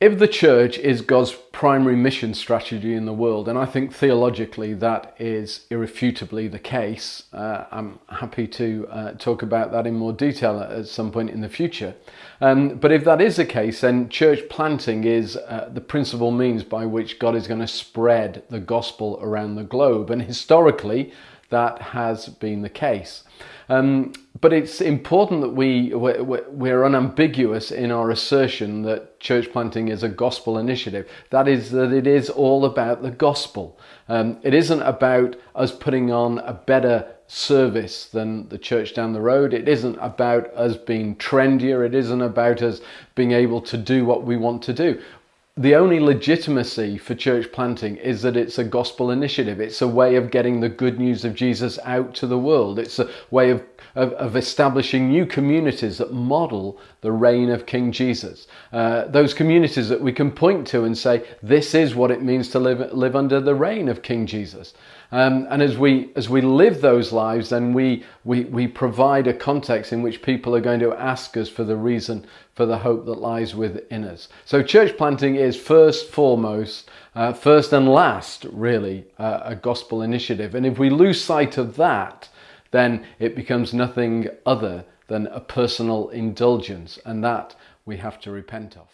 If the church is God's primary mission strategy in the world, and I think theologically that is irrefutably the case, uh, I'm happy to uh, talk about that in more detail at some point in the future. Um, but if that is the case, then church planting is uh, the principal means by which God is going to spread the gospel around the globe. And historically, that has been the case. Um, but it's important that we, we're, we're, unambiguous in our assertion that church planting is a gospel initiative. That is, that it is all about the gospel. Um, it isn't about us putting on a better service than the church down the road. It isn't about us being trendier. It isn't about us being able to do what we want to do the only legitimacy for church planting is that it's a gospel initiative. It's a way of getting the good news of Jesus out to the world. It's a way of, of, of establishing new communities that model the reign of King Jesus. Uh, those communities that we can point to and say, this is what it means to live, live under the reign of King Jesus. Um, and as we as we live those lives, then we, we we provide a context in which people are going to ask us for the reason for the hope that lies within us. So church planting is first, foremost, uh, first and last, really, uh, a gospel initiative. And if we lose sight of that, then it becomes nothing other than a personal indulgence, and that we have to repent of.